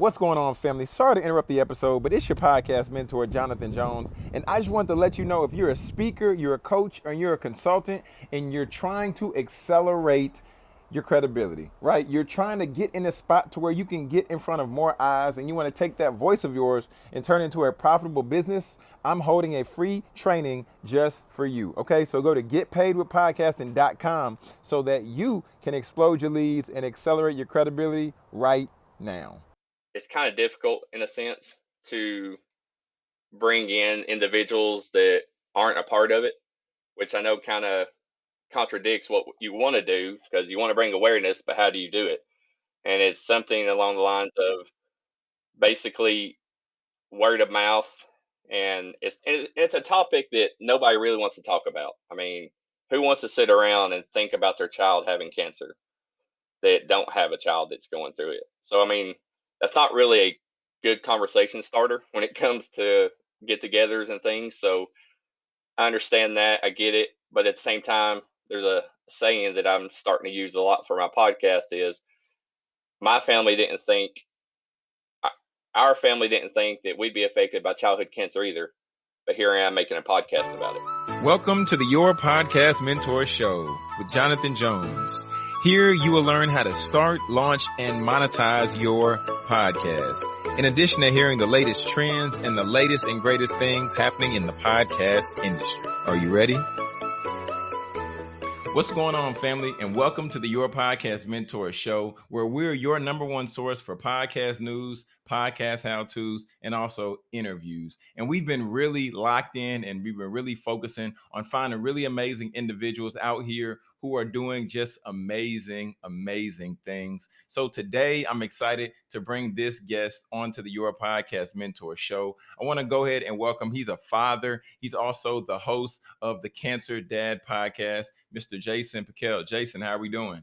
What's going on, family? Sorry to interrupt the episode, but it's your podcast mentor, Jonathan Jones. And I just wanted to let you know if you're a speaker, you're a coach, or you're a consultant, and you're trying to accelerate your credibility, right? You're trying to get in a spot to where you can get in front of more eyes and you want to take that voice of yours and turn it into a profitable business. I'm holding a free training just for you. Okay, so go to getpaidwithpodcasting.com so that you can explode your leads and accelerate your credibility right now it's kind of difficult in a sense to bring in individuals that aren't a part of it, which I know kind of contradicts what you want to do because you want to bring awareness, but how do you do it? And it's something along the lines of basically word of mouth, and it's it's a topic that nobody really wants to talk about. I mean, who wants to sit around and think about their child having cancer that don't have a child that's going through it? So I mean, that's not really a good conversation starter when it comes to get-togethers and things. So I understand that, I get it, but at the same time, there's a saying that I'm starting to use a lot for my podcast is my family didn't think our family didn't think that we'd be affected by childhood cancer either. But here I am making a podcast about it. Welcome to the Your Podcast Mentor Show with Jonathan Jones. Here you will learn how to start, launch, and monetize your podcast. In addition to hearing the latest trends and the latest and greatest things happening in the podcast industry. Are you ready? What's going on, family? And welcome to the Your Podcast Mentor Show, where we're your number one source for podcast news, podcast how to's, and also interviews. And we've been really locked in and we've been really focusing on finding really amazing individuals out here who are doing just amazing, amazing things. So today I'm excited to bring this guest onto the Your Podcast Mentor Show. I want to go ahead and welcome, he's a father. He's also the host of the Cancer Dad podcast, Mr. Jason Pickell. Jason, how are we doing?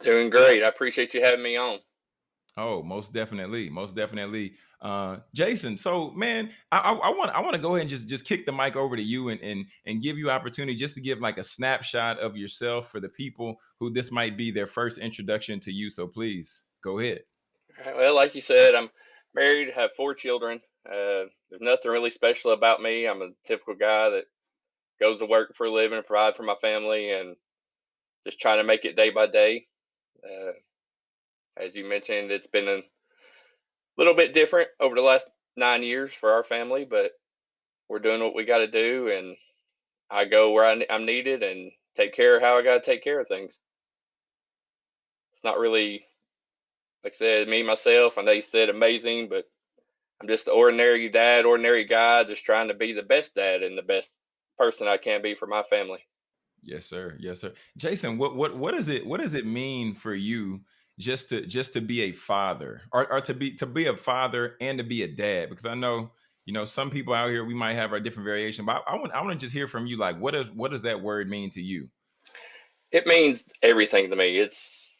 Doing great. I appreciate you having me on. Oh, most definitely, most definitely, uh, Jason. So, man, I, I, want I want to go ahead and just just kick the mic over to you and and and give you opportunity just to give like a snapshot of yourself for the people who this might be their first introduction to you. So, please go ahead. Well, like you said, I'm married, have four children. Uh, there's nothing really special about me. I'm a typical guy that goes to work for a living, provide for my family, and just trying to make it day by day. Uh, as you mentioned, it's been a little bit different over the last nine years for our family, but we're doing what we got to do, and I go where I, am needed and take care of how I got to take care of things. It's not really, like I said, me myself. I know you said amazing, but I'm just an ordinary dad, ordinary guy, just trying to be the best dad and the best person I can be for my family. Yes, sir. Yes, sir. Jason, what what what does it what does it mean for you just to just to be a father or, or to be to be a father and to be a dad because i know you know some people out here we might have our different variation but i, I want i want to just hear from you like what does what does that word mean to you? It means everything to me. It's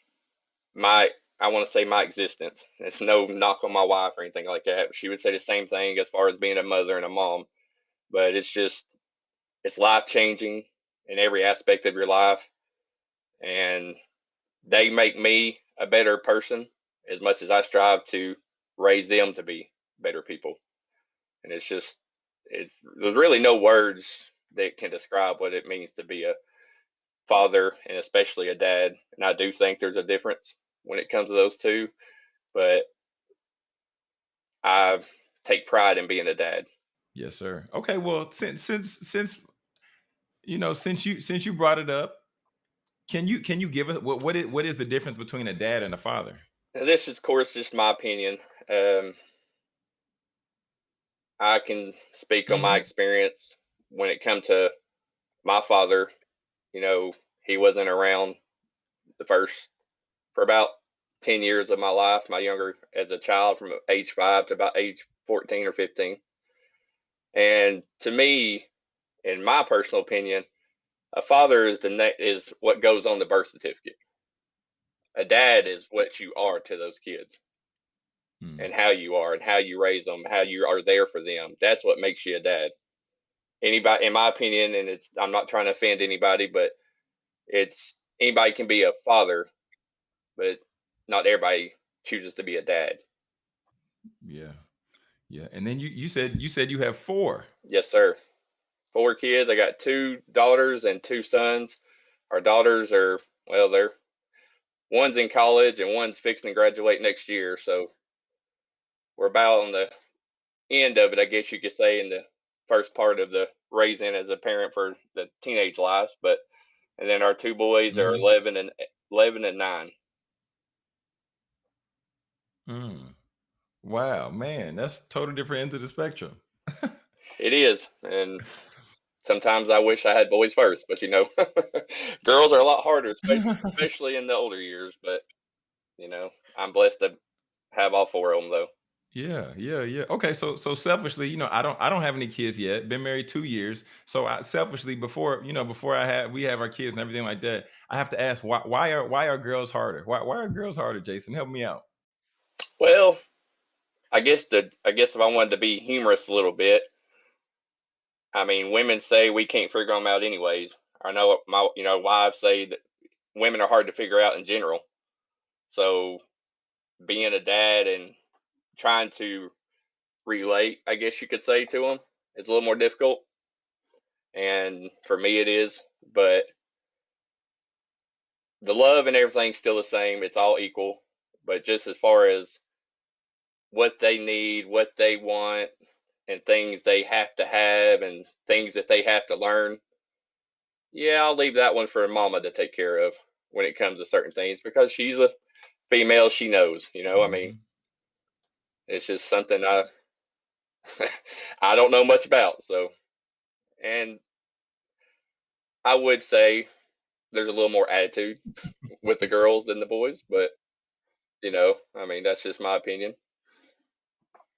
my i want to say my existence. It's no knock on my wife or anything like that. She would say the same thing as far as being a mother and a mom but it's just it's life changing in every aspect of your life and they make me a better person as much as I strive to raise them to be better people. And it's just, it's there's really no words that can describe what it means to be a father and especially a dad. And I do think there's a difference when it comes to those two, but I take pride in being a dad. Yes, sir. Okay, well, since since since you know, since you since you brought it up, can you can you give us what what is what is the difference between a dad and a father? This is, of course, just my opinion. Um, I can speak on my mm-hmm. experience when it come to my father. You know, he wasn't around the first for about ten years of my life. My younger as a child, from age five to about age fourteen or fifteen. And to me, in my personal opinion, a father is the ne- is what goes on the birth certificate. A dad is what you are to those kids, hmm. and how you are, and how you raise them, how you are there for them. That's what makes you a dad. Anybody, in my opinion, and it's I'm not trying to offend anybody, but it's anybody can be a father, but not everybody chooses to be a dad. Yeah. Yeah. And then you you said you said you have four. Yes, sir. Four kids. I got two daughters and two sons. Our daughters are well, they're one's in college and one's fixing to graduate next year. So we're about on the end of it, I guess you could say, in the first part of the raising as a parent for the teenage life. But and then our two boys are Mhm. 11 and 11 and 9 Mm. Wow, man, that's total different end of the spectrum. it is and sometimes i wish i had boys first but you know girls are a lot harder especially, especially in the older years but you know i'm blessed to have all four of them though Yeah, yeah, yeah. Okay, so so selfishly, you know, I don't I don't have any kids yet. Been married two years. So I selfishly before, you know, before I had we have our kids and everything like that, I have to ask why why are why are girls harder? Why why are girls harder, Jason? Help me out. well i guess the i guess if i wanted to be humorous a little bit i mean women say we can't figure them out anyways i know my you know wives say that women are hard to figure out in general so being a dad and trying to relate, I guess you could say, to them is a little more difficult. And for me, it is. But the love and everything's still the same. It's all equal. But just as far as what they need, what they want, and things they have to have, and things that they have to learn, yeah, I'll leave that one for mama to take care of when it comes to certain things because she's a female. She knows, you know. I mm-hmm. mean, it's just something I I don't know much about. So, and I would say there's a little more attitude with the girls than the boys, but you know, I mean, that's just my opinion.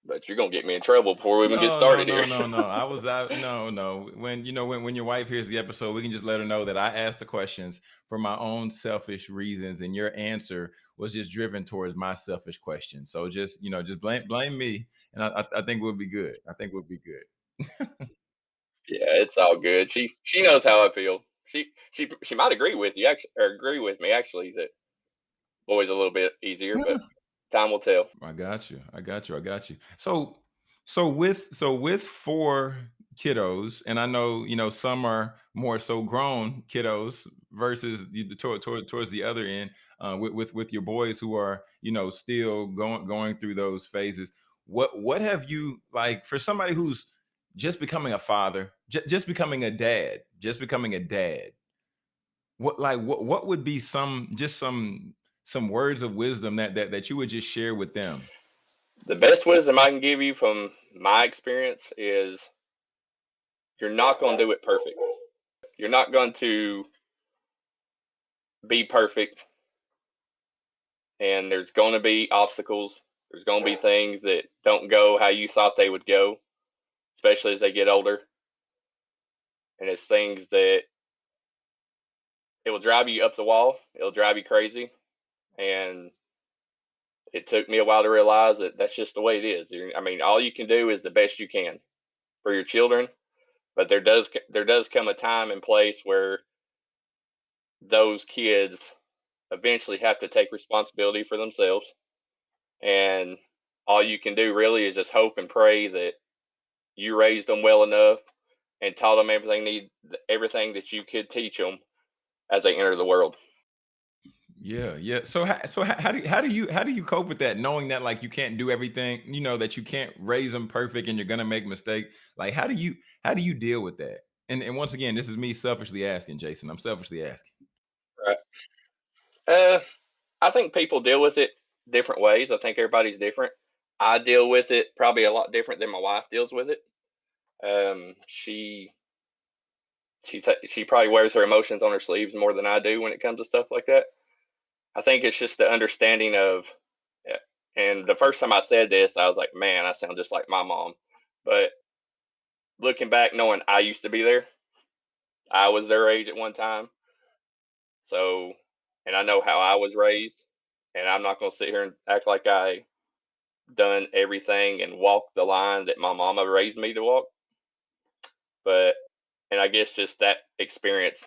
But you're gonna get me in trouble before we even get No, no, started no, here. no, no. I was out. No, no. When you know when when your wife hears the episode, we can just let her know that I asked the questions for my own selfish reasons, and your answer was just driven towards my selfish question. So just you know, just blame blame me, and I I, I think we'll be good. I think we'll be good. yeah, it's all good. She she knows how I feel. She she she might agree with you actually, or agree with me actually that boys a little bit easier, but time will tell. I got you. I got you. I got you. So so with so with four kiddos, and I know you know some are more so grown kiddos versus you toward, toward towards the other end uh, with with with your boys who are you know still going going through those phases. What what have you like for somebody who's just becoming a father, just becoming a dad, just becoming a dad? What like what what would be some just some some words of wisdom that that that you would just share with them? The best wisdom I can give you from my experience is you're not gonna do it perfect. You're not going to be perfect and there's going to be obstacles. There's going to be things that don't go how you thought they would go, especially as they get older. And it's things that it will drive you up the wall. It'll drive you crazy. And it took me a while to realize that that's just the way it is. I mean, all you can do is the best you can for your children, but there does there does come a time and place where those kids eventually have to take responsibility for themselves and all you can do really is just hope and pray that you raised them well enough and taught them everything need everything that you could teach them as they enter the world. Yeah, yeah. So, how, so how, how do you, how do you how do you cope with that, knowing that like you can't do everything, you know, that you can't raise them perfect and you're gonna make mistake. Like, how do you how do you deal with that? And and once again, this is me selfishly asking, Jason. I'm selfishly asking. Right. Uh, I think people deal with it different ways. I think everybody's different. I deal with it probably a lot different than my wife deals with it. Um, she she ta she probably wears her emotions on her sleeves more than I do when it comes to stuff like that. I think it's just the understanding of, eh, and the first time I said this, I was like, man, I sound just like my mom. But looking back, knowing I used to be there, I was their age at one time. So, and I know how I was raised, and I'm not going to sit here and act like I done everything and walked the line that my mama raised me to walk. But, and I guess just that experience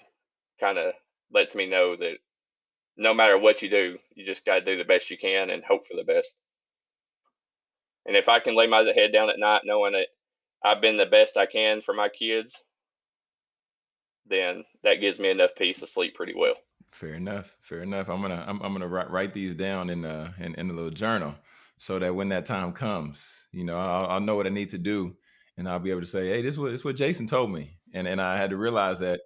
kind of lets me know that no matter what you do, you just got to do the best you can and hope for the best. And if I can lay my head down at night knowing that I've been the best I can for my kids, then that gives me enough peace to sleep pretty well. Fair enough. Fair enough. I'm gonna I'm, I'm gonna write, write these down in uh in, in a little journal so that when that time comes, you know, I'll, I'll know what I need to do, and I'll be able to say, hey, this is what this is what Jason told me, and and I had to realize that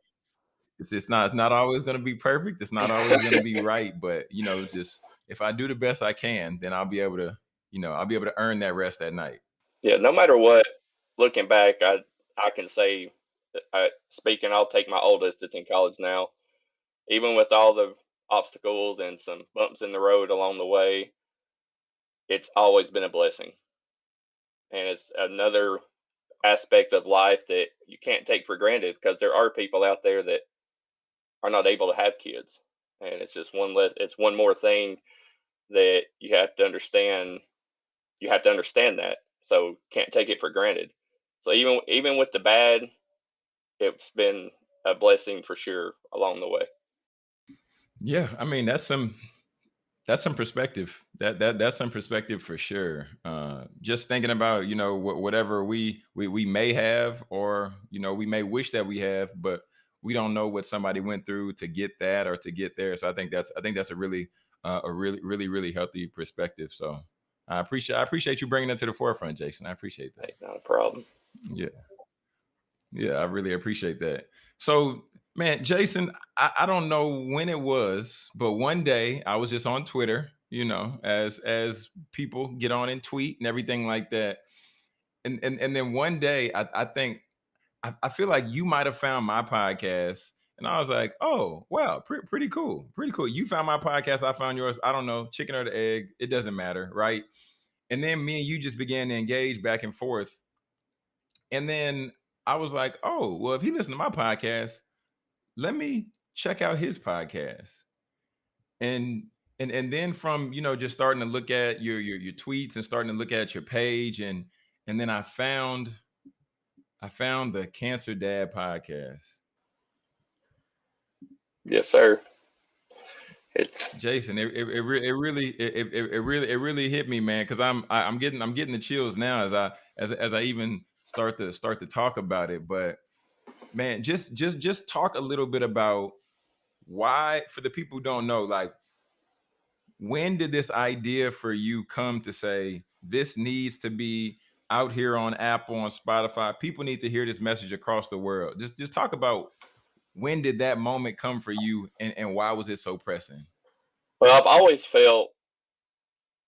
it's it's not it's not always gonna be perfect. It's not always gonna be right, but you know, just if I do the best I can, then I'll be able to, you know, I'll be able to earn that rest at night. Yeah, no matter what, looking back, I I can say, I, speaking, I'll take my oldest that's in college now. Even with all the obstacles and some bumps in the road along the way, it's always been a blessing, and it's another aspect of life that you can't take for granted because there are people out there that are not able to have kids, and it's just one less. It's one more thing that you have to understand. You have to understand that, so can't take it for granted. So even even with the bad, it's been a blessing for sure along the way. Yeah, I mean that's some that's some perspective. That that that's some perspective for sure. Uh, just thinking about you know wh- whatever we, we we may have, or you know we may wish that we have, but we don't know what somebody went through to get that or to get there. So I think that's I think that's a really uh, a really really really healthy perspective. So I appreciate I appreciate you bringing that to the forefront, Jason. I appreciate that. Not a problem. Yeah, yeah, I really appreciate that. So man, Jason, I, I don't know when it was, but one day I was just on Twitter, you know, as as people get on and tweet and everything like that. And and and then one day I, I think I, I feel like you might have found my podcast. And I was like, oh, wow, pre- pretty cool. Pretty cool. You found my podcast. I found yours. I don't know, chicken or the egg. It doesn't matter. Right. And then me and you just began to engage back and forth. And then I was like, oh, well, if he listened to my podcast, let me check out his podcast. And and and then from you know just starting to look at your your your tweets and starting to look at your page and and then I found I found the Cancer Dad podcast. Yes, sir. It's Jason. It it, it, re- it really it, it, it really it really hit me, man. Because I'm I, I'm getting I'm getting the chills now as I as as I even start to start to talk about it. But man, just just just talk a little bit about why for the people who don't know, like when did this idea for you come to say this needs to be out here on Apple, on Spotify. People need to hear this message across the world. Just just talk about when did that moment come for you and, and why was it so pressing? Well, I've always felt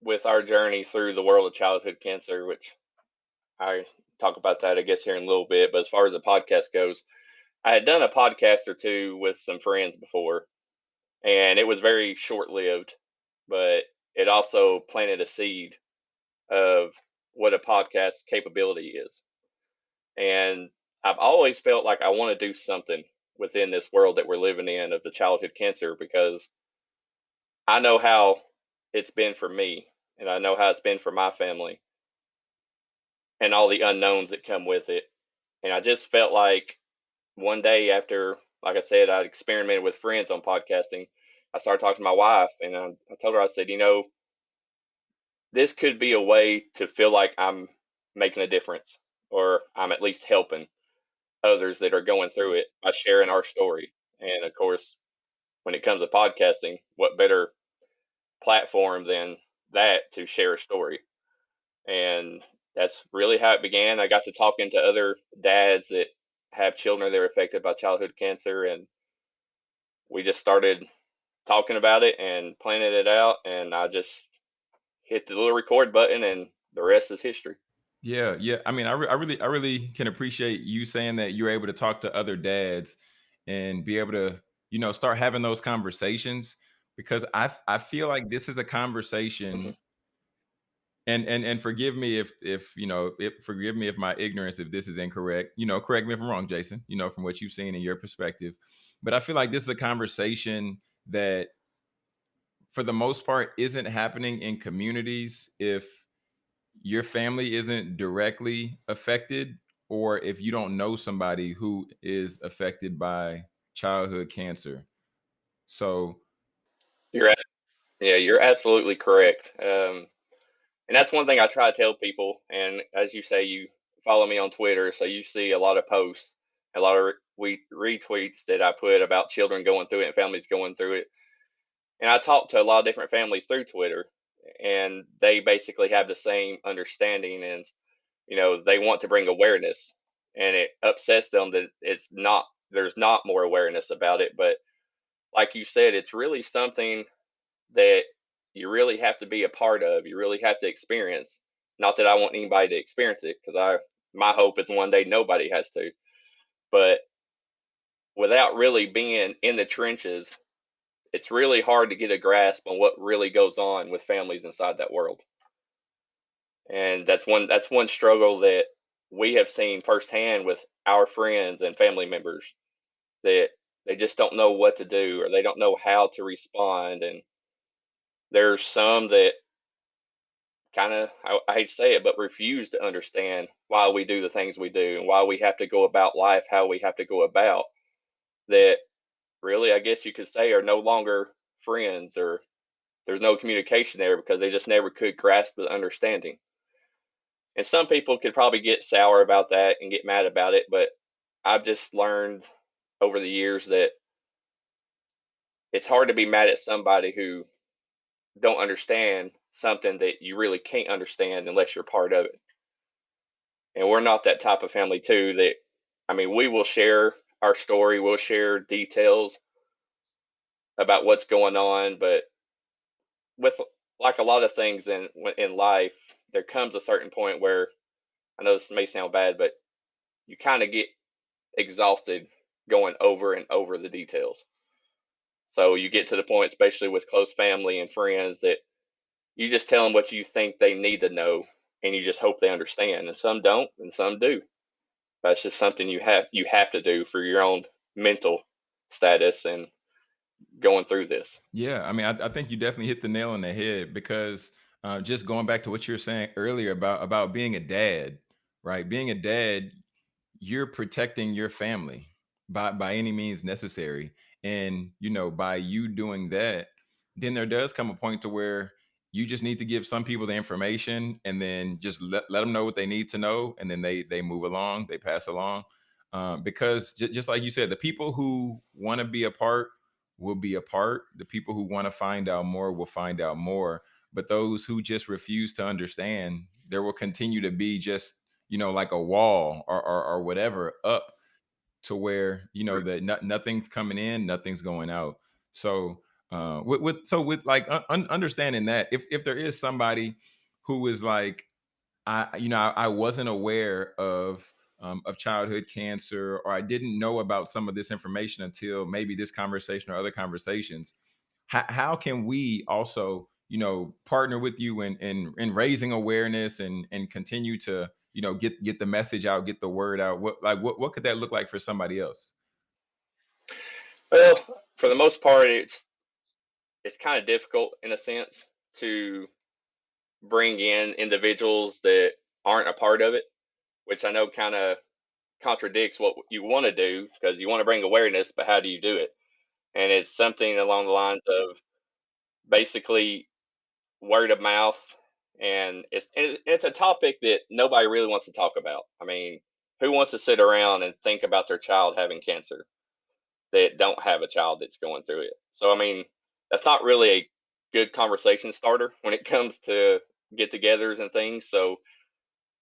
with our journey through the world of childhood cancer, which I talk about that, I guess, here in a little bit. But as far as the podcast goes, I had done a podcast or two with some friends before, and it was very short lived, but it also planted a seed of what a podcast capability is. And I've always felt like I want to do something within this world that we're living in of the childhood cancer because I know how it's been for me and I know how it's been for my family and all the unknowns that come with it. And I just felt like one day after, like I said, I'd experimented with friends on podcasting. I started talking to my wife and I, I told her, I said, you know, this could be a way to feel like I'm making a difference or I'm at least helping others that are going through it by sharing our story. And of course, when it comes to podcasting, what better platform than that to share a story? And that's really how it began. I got to talking to other dads that have children that are affected by childhood cancer, and we just started talking about it and planning it out. And I just hit the little record button, and the rest is history. Yeah, yeah. I mean, I, re- I really, I really can appreciate you saying that you're able to talk to other dads and be able to, you know, start having those conversations because I, I feel like this is a conversation. Mm-hmm. And and and forgive me if if you know, if, forgive me if my ignorance if this is incorrect. You know, correct me if I'm wrong, Jason. You know, from what you've seen in your perspective, but I feel like this is a conversation that for the most part isn't happening in communities if your family isn't directly affected or if you don't know somebody who is affected by childhood cancer. So you're at, yeah, you're absolutely correct. Um, and that's one thing I try to tell people. And as you say, you follow me on Twitter, so you see a lot of posts, a lot of re- retweets that I put about children going through it and families going through it. And I talk to a lot of different families through Twitter, and they basically have the same understanding, and you know they want to bring awareness, and it upsets them that it's not there's not more awareness about it. But like you said, it's really something that you really have to be a part of. You really have to experience. Not that I want anybody to experience it, because I my hope is one day nobody has to. But without really being in the trenches, it's really hard to get a grasp on what really goes on with families inside that world. And that's one that's one struggle that we have seen firsthand with our friends and family members that they just don't know what to do or they don't know how to respond and there's some that kind of I, I, hate to say it but refuse to understand why we do the things we do and why we have to go about life how we have to go about that really i guess you could say are no longer friends or there's no communication there because they just never could grasp the understanding and some people could probably get sour about that and get mad about it but i've just learned over the years that it's hard to be mad at somebody who don't understand something that you really can't understand unless you're part of it. And we're not that type of family too that I mean, we will share our story, we'll share details about what's going on, but with like a lot of things in in life, there comes a certain point where I know this may sound bad, but you kind of get exhausted going over and over the details. So you get to the point, especially with close family and friends, that you just tell them what you think they need to know, and you just hope they understand. And some don't, and some do. That's just something you have you have to do for your own mental status and going through this. Yeah, I mean, I, I think you definitely hit the nail on the head because uh, just going back to what you were saying earlier about about being a dad, right? Being a dad, you're protecting your family by by any means necessary and you know by you doing that then there does come a point to where you just need to give some people the information and then just let, let them know what they need to know and then they they move along they pass along. Um, because just like you said the people who want to be a part will be a part. The people who want to find out more will find out more. But those who just refuse to understand there will continue to be just you know like a wall or, or, or whatever up to where you know that no, nothing's coming in, nothing's going out. So uh, with, with so with like un- understanding that if if there is somebody who is like I you know I, I wasn't aware of um, of childhood cancer or I didn't know about some of this information until maybe this conversation or other conversations. How, how can we also you know partner with you in in, in raising awareness and and continue to you know get get the message out get the word out what like what, what could that look like for somebody else well for the most part it's it's kind of difficult in a sense to bring in individuals that aren't a part of it which i know kind of contradicts what you want to do because you want to bring awareness but how do you do it and it's something along the lines of basically word of mouth and it's it's a topic that nobody really wants to talk about. I mean, who wants to sit around and think about their child having cancer that don't have a child that's going through it? So I mean, that's not really a good conversation starter when it comes to get-togethers and things. So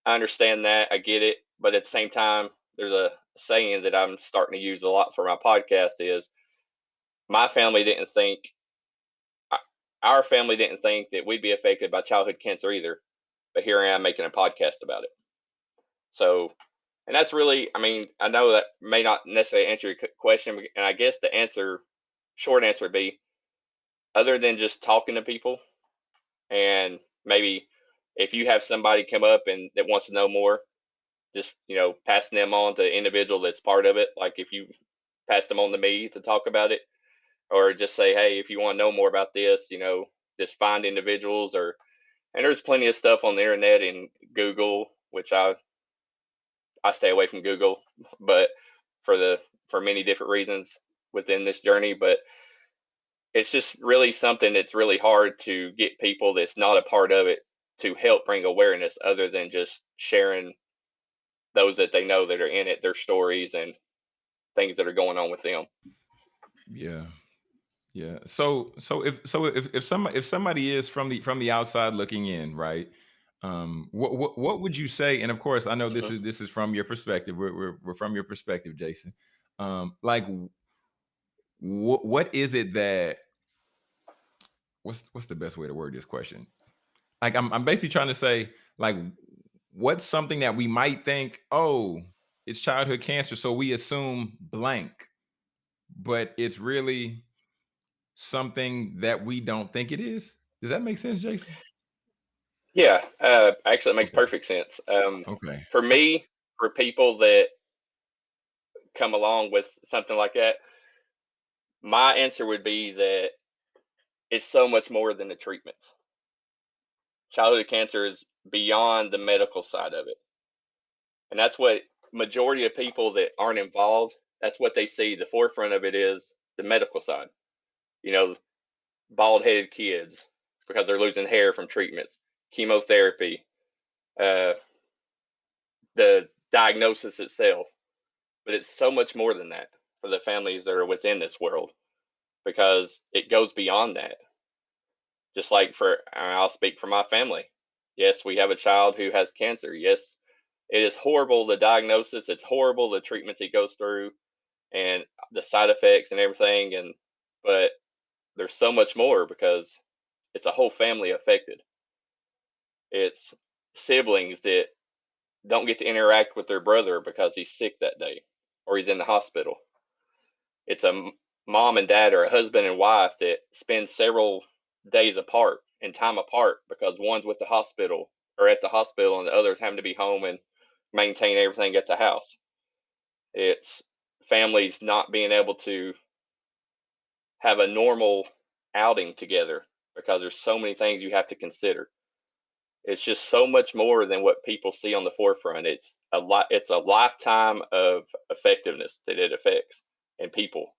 I understand that, I get it, but at the same time, there's a saying that I'm starting to use a lot for my podcast is my family didn't think uh, our family didn't think that we'd be affected by childhood cancer either, but here I am making a podcast about it. So, and that's really, I mean, I know that may not necessarily answer your question, and I guess the answer, short answer would be, other than just talking to people, and maybe if you have somebody come up and that wants to know more, just you know, passing them on to the individual that's part of it. Like if you pass them on to me to talk about it, or just say, hey, if you want to know more about this, you know, just find individuals or and there's plenty of stuff on the internet and Google, which I I stay away from Google, but for the for many different reasons within this journey, but it's just really something that's really hard to get people that's not a part of it to help bring awareness other than just sharing those that they know that are in it, their stories and things that are going on with them. Yeah. Yeah. So so if so if if some if somebody is from the from the outside looking in, right? Um, what what what would you say? And of course, I know this hmm is this is from your perspective. We're we're, we're from your perspective, Jason. Um, like, what what is it that what's what's the best way to word this question? Like, I'm I'm basically trying to say, like, what's something that we might think, oh, it's childhood cancer, so we assume blank, but it's really something that we don't think it is. Does that make sense, Jason? Yeah, uh, actually, it makes perfect sense. Um, Okay. for me, for people that come along with something like that, my answer would be that it's so much more than the treatments. Childhood cancer is beyond the medical side of it, and that's what majority of people that aren't involved. That's what they see. The forefront of it is the medical side. You know, bald headed kids because they're losing hair from treatments, chemotherapy, uh, the diagnosis itself. But it's so much more than that for the families that are within this world because it goes beyond that. Just like for, I'll speak for my family. Yes, we have a child who has cancer. Yes, it is horrible the diagnosis, it's horrible the treatments he goes through and the side effects and everything. And, but there's so much more because it's a whole family affected. It's siblings that don't get to interact with their brother because he's sick that day or he's in the hospital. It's a mom and dad or a husband and wife that spend several days apart and time apart because one's with the hospital or at the hospital and the other's having to be home and maintain everything at the house. It's families not being able to have a normal outing together because there's so many things you have to consider. It's just so much more than what people see on the forefront. It's a lot. It's a lifetime of effectiveness that it affects and people.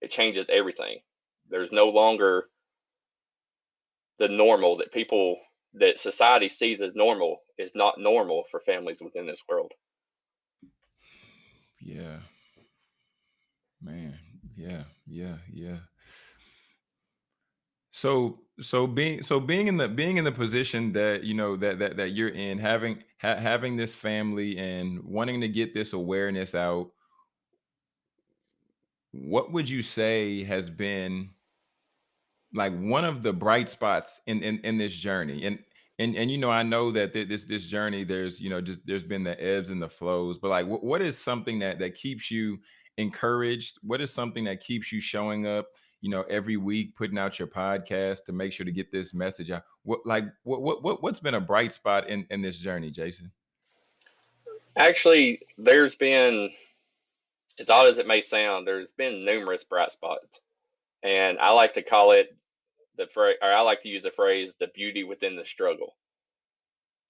It changes everything. There's no longer the normal that people that society sees as normal is not normal for families within this world. Yeah, man. Yeah, yeah, yeah. So so being so being in the being in the position that you know that that that you're in, having ha- having this family and wanting to get this awareness out, what would you say has been like one of the bright spots in in, in this journey? And and and you know i know that th- this this journey there's you know just there's been the ebbs and the flows but like what, what is something that that keeps you encouraged? What is something that keeps you showing up you know every week putting out your podcast to make sure to get this message out? What like what what, what what's been a bright spot in in this journey jason? Actually, there's been, as odd as it may sound, there's been numerous bright spots, and I like to call it the phrase, or I like to use the phrase, "the beauty within the struggle,"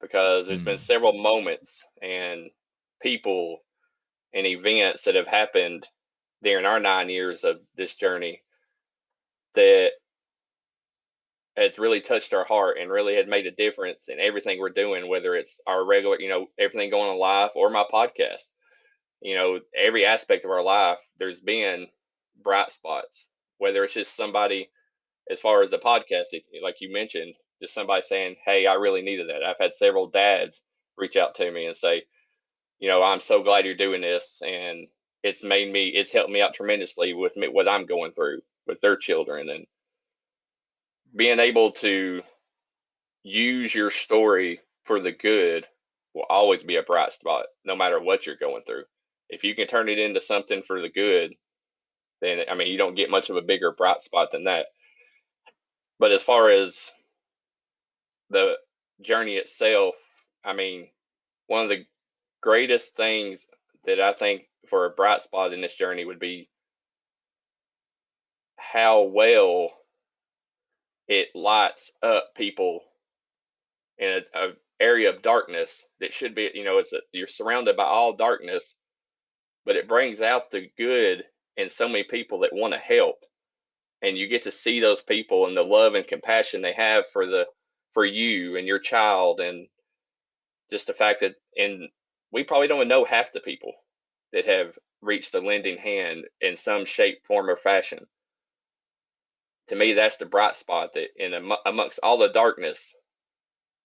because there's been Hmm. several moments and people and events that have happened during our nine years of this journey that has really touched our heart and really had made a difference in everything we're doing, whether it's our regular, you know, everything going on live or my podcast. You know, every aspect of our life, there's been bright spots, whether it's just somebody, as far as the podcast, like you mentioned, just somebody saying, Hey, I really needed that. I've had several dads reach out to me and say, You know, I'm so glad you're doing this. And it's made me, it's helped me out tremendously with me, what I'm going through with their children and being able to use your story for the good will always be a bright spot, no matter what you're going through. If you can turn it into something for the good, then I mean, you don't get much of a bigger bright spot than that. But as far as the journey itself, I mean, one of the greatest things that I think for a bright spot in this journey would be how well it lights up people in a, a area of darkness that should be, you know, it's a, you're surrounded by all darkness, but it brings out the good in so many people that want to help. And you get to see those people and the love and compassion they have for the for you and your child and just the fact that and we probably don't know half the people that have reached a lending hand in some shape form or fashion. To me that's the bright spot that in amongst all the darkness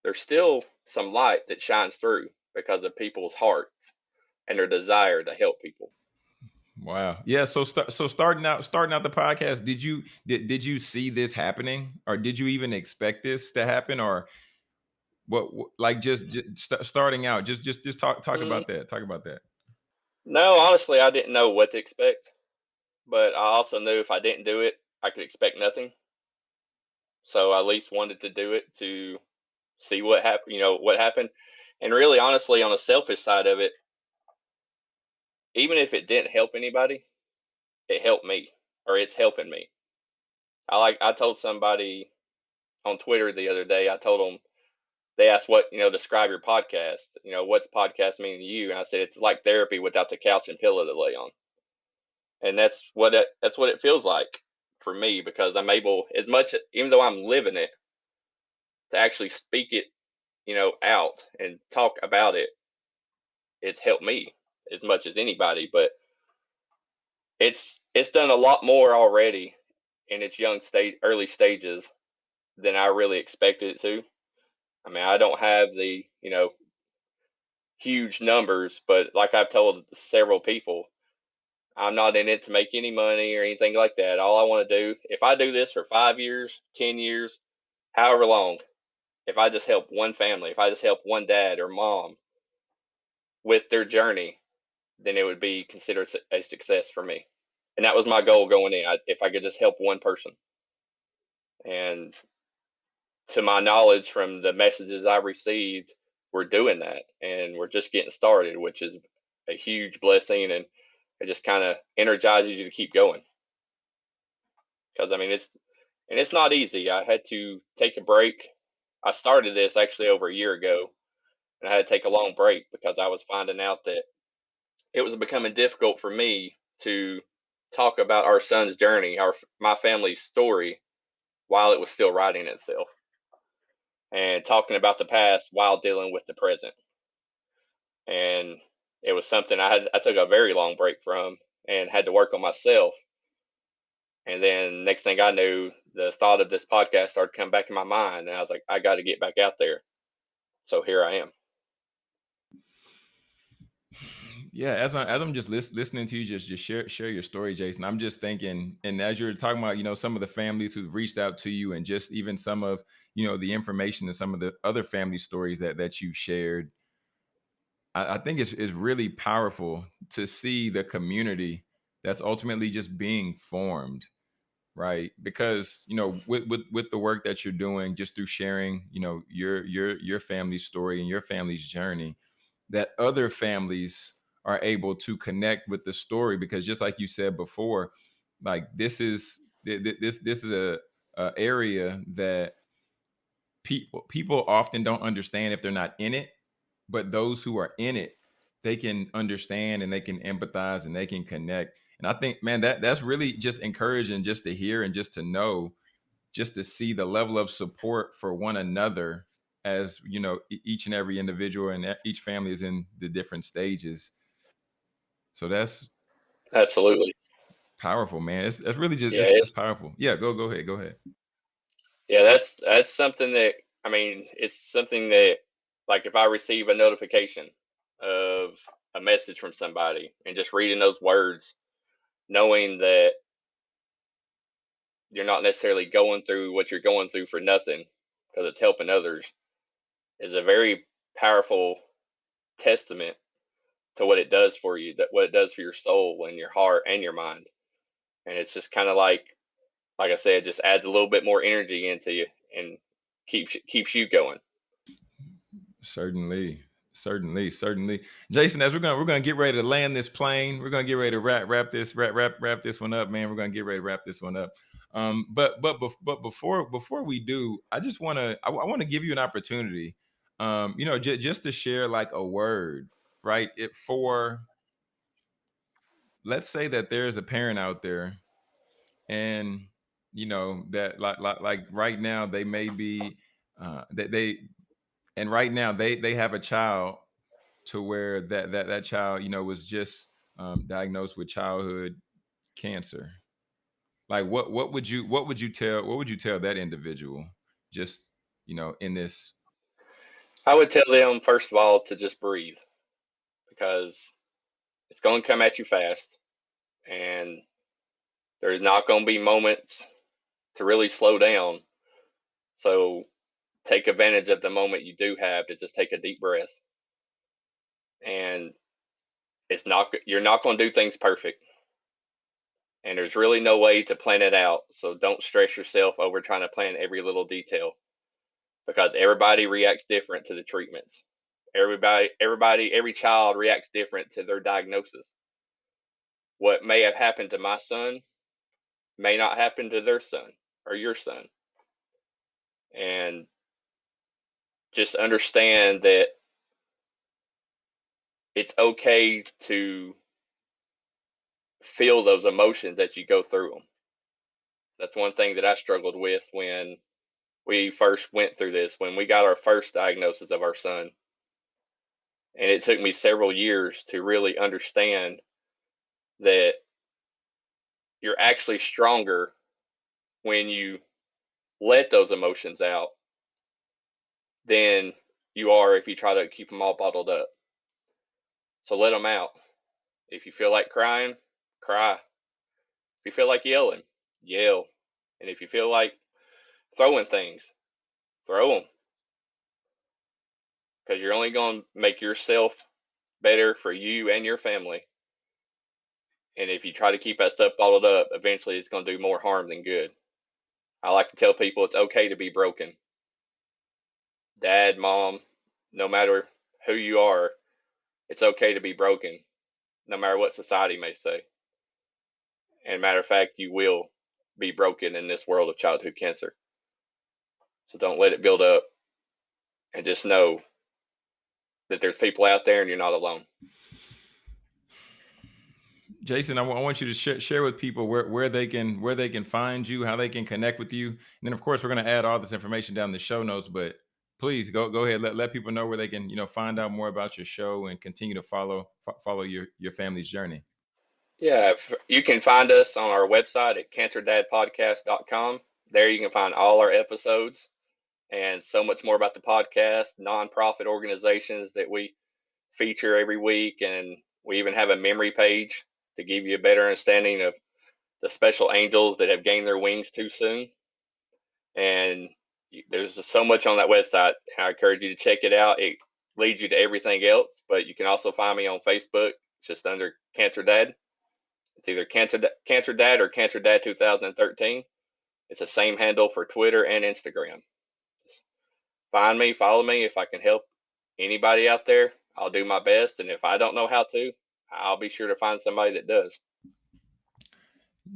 there's still some light that shines through because of people's hearts and their desire to help people Wow. Yeah. So start so starting out starting out the podcast, did you did did you see this happening, or did you even expect this to happen, or what? like just, just st- starting out, just just just talk talk mm-hmm. about that. Talk about that. No, honestly, I didn't know what to expect, but I also knew if I didn't do it, I could expect nothing. So I at least wanted to do it to see what happened. You know what happened, and really, honestly, on the selfish side of it, even if it didn't help anybody, it helped me or it's helping me. I like I told somebody on Twitter the other day, I told them they asked what, you know, describe your podcast. You know, what's podcast mean to you? And I said it's like therapy without the couch and pillow to lay on. And that's what it that's what it feels like for me because I'm able as much even though I'm living it to actually speak it, you know, out and talk about it. It's helped me as much as anybody, but it's it's done a lot more already in its young state early stages than I really expected it to. I mean, I don't have the, you know, huge numbers, but like I've told several people, I'm not in it to make any money or anything like that. All I want to do, if I do this for five years, 10 years, however long, if I just help one family, if I just help one dad or mom with their journey, then it would be considered a success for me. And that was my goal going in. I, if I could just help one person. And to my knowledge from the messages I received, we're doing that and we're just getting started, which is a huge blessing and it just kind of energizes you to keep going. Because I mean it's and it's not easy. I had to take a break. I started this actually over a year ago and I had to take a long break because I was finding out that it was becoming difficult for me to talk about our son's journey, our my family's story, while it was still writing itself, and talking about the past while dealing with the present. And it was something I had. I took a very long break from and had to work on myself. And then next thing I knew, the thought of this podcast started come back in my mind, and I was like, I got to get back out there. So here I am. Yeah, as I as I'm just lis- listening to you, just just share share your story, Jason. I'm just thinking, and as you're talking about, you know, some of the families who've reached out to you, and just even some of you know the information and some of the other family stories that that you've shared. I, I think it's it's really powerful to see the community that's ultimately just being formed, right? Because you know, with with with the work that you're doing, just through sharing, you know, your your your family's story and your family's journey, that other families are able to connect with the story because just like you said before like this is this this is a, a area that people people often don't understand if they're not in it but those who are in it they can understand and they can empathize and they can connect. And i think man that that's really just encouraging just to hear and just to know just to see the level of support for one another as you know each and every individual and each family is in the different stages so that's absolutely powerful, man. It's that's really just yeah, it's, it's powerful. Yeah, go go ahead, go ahead. Yeah, that's that's something that I mean, it's something that like if I receive a notification of a message from somebody and just reading those words, knowing that you're not necessarily going through what you're going through for nothing because it's helping others is a very powerful testament to what it does for you, that what it does for your soul and your heart and your mind. And it's just kind of like, like I said, just adds a little bit more energy into you and keeps keeps you going. Certainly, certainly, certainly, Jason. As we're gonna we're gonna get ready to land this plane, we're gonna get ready to wrap wrap this wrap wrap wrap this one up, man. We're gonna get ready to wrap this one up. Um, but but but before before we do, I just want to I, I want to give you an opportunity, um, you know, j- just to share like a word right? It for let's say that there's a parent out there and you know that like like, like right now they may be uh, they, they and right now they they have a child to where that that that child you know was just um, diagnosed with childhood cancer like what what would you what would you tell what would you tell that individual just you know in this I would tell them first of all to just breathe because it's going to come at you fast and there's not going to be moments to really slow down. So take advantage of the moment you do have to just take a deep breath. And it's not you're not going to do things perfect. And there's really no way to plan it out. So don't stress yourself over trying to plan every little detail because everybody reacts different to the treatments. Everybody everybody every child reacts different to their diagnosis. What may have happened to my son may not happen to their son or your son. And just understand that it's okay to feel those emotions that you go through them. That's one thing that I struggled with when we first went through this, when we got our first diagnosis of our son. And it took me several years to really understand that you're actually stronger when you let those emotions out than you are if you try to keep them all bottled up. So let them out. If you feel like crying, cry. If you feel like yelling, yell. And if you feel like throwing things, throw them. Because you're only going to make yourself better for you and your family. And if you try to keep that stuff bottled up, eventually it's going to do more harm than good. I like to tell people it's okay to be broken. Dad, mom, no matter who you are, it's okay to be broken, no matter what society may say. And matter of fact, you will be broken in this world of childhood cancer. So don't let it build up and just know that there's people out there and you're not alone. Jason, I, w- I want you to sh- share with people where, where they can where they can find you, how they can connect with you, and then of course we're going to add all this information down in the show notes. But please go go ahead let, let people know where they can you know find out more about your show and continue to follow follow your your family's journey. Yeah, you can find us on our website at cancerdadpodcast.com. There you can find all our episodes and so much more about the podcast, nonprofit organizations that we feature every week, and we even have a memory page to give you a better understanding of the special angels that have gained their wings too soon. And there's so much on that website. I encourage you to check it out. It leads you to everything else, but you can also find me on Facebook, just under Cancer Dad. It's either Cancer, Cancer Dad or Cancer Dad 2013. It's the same handle for Twitter and Instagram. Find me, follow me. If I can help anybody out there, I'll do my best. And if I don't know how to, I'll be sure to find somebody that does.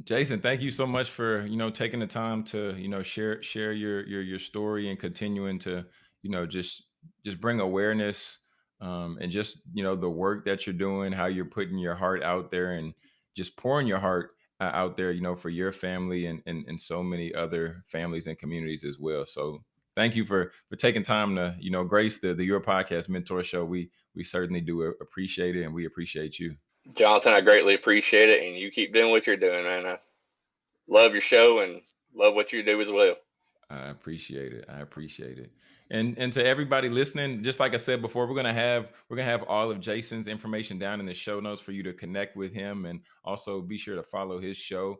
Jason, thank you so much for you know taking the time to you know share share your your your story and continuing to you know just just bring awareness um, and just you know the work that you're doing, how you're putting your heart out there and just pouring your heart uh, out there, you know, for your family and, and and so many other families and communities as well. So thank you for for taking time to you know grace the the your podcast mentor show. We we certainly do appreciate it, and we appreciate you. Jonathan, I greatly appreciate it, and you keep doing what you're doing, man. I love your show and love what you do as well. I appreciate it. I appreciate it. And and to everybody listening, just like I said before, we're gonna have we're gonna have all of Jason's information down in the show notes for you to connect with him, and also be sure to follow his show.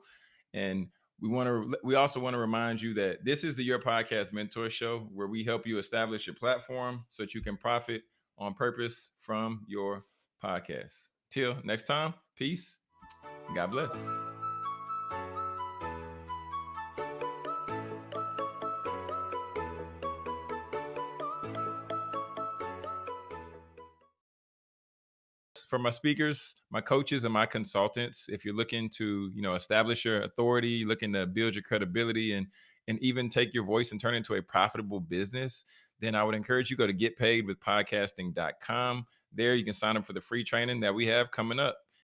And we want to we also want to remind you that this is the Your Podcast Mentor Show, where we help you establish your platform so that you can profit on purpose from your podcast. Till next time, peace. God bless. For my speakers, my coaches, and my consultants. If you're looking to, you know, establish your authority, looking to build your credibility, and and even take your voice and turn it into a profitable business, then I would encourage you go to getpaidwithpodcasting.com. There you can sign up for the free training that we have coming up.